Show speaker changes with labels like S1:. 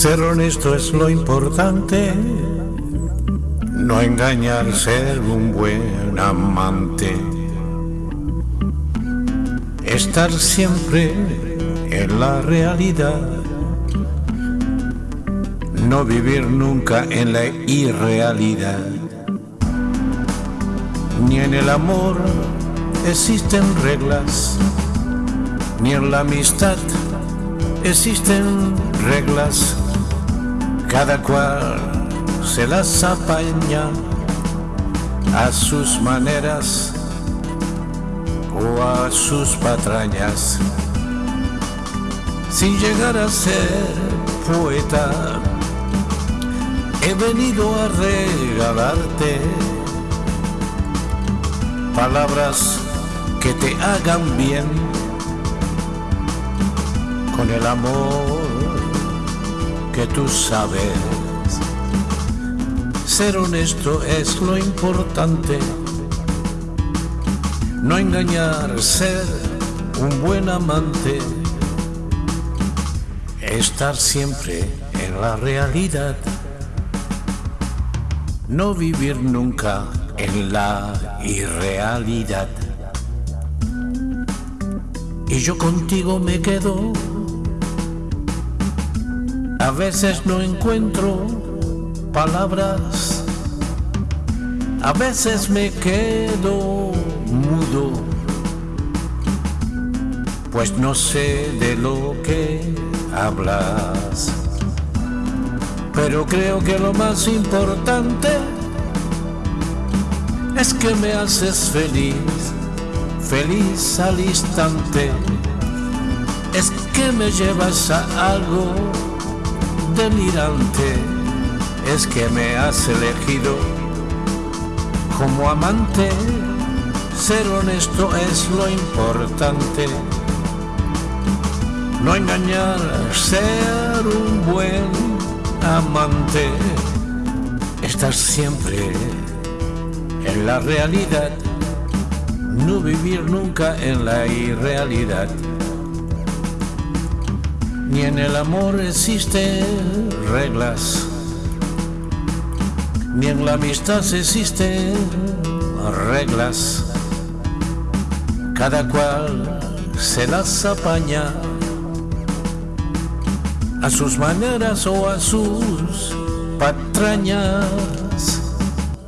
S1: Ser honesto es lo importante, no engañar, ser un buen amante. Estar siempre en la realidad, no vivir nunca en la irrealidad. Ni en el amor existen reglas, ni en la amistad existen reglas, cada cual se las apaña a sus maneras o a sus patrañas. Sin llegar a ser poeta, he venido a regalarte palabras que te hagan bien con el amor que tú sabes. Ser honesto es lo importante, no engañar, ser un buen amante, estar siempre en la realidad, no vivir nunca en la irrealidad. Y yo contigo me quedo a veces no encuentro palabras, a veces me quedo mudo, pues no sé de lo que hablas. Pero creo que lo más importante es que me haces feliz, feliz al instante. Es que me llevas a algo delirante es que me has elegido como amante. Ser honesto es lo importante. No engañar, ser un buen amante. Estar siempre en la realidad. No vivir nunca en la irrealidad ni en el amor existen reglas, ni en la amistad existen reglas. Cada cual se las apaña a sus maneras o a sus patrañas.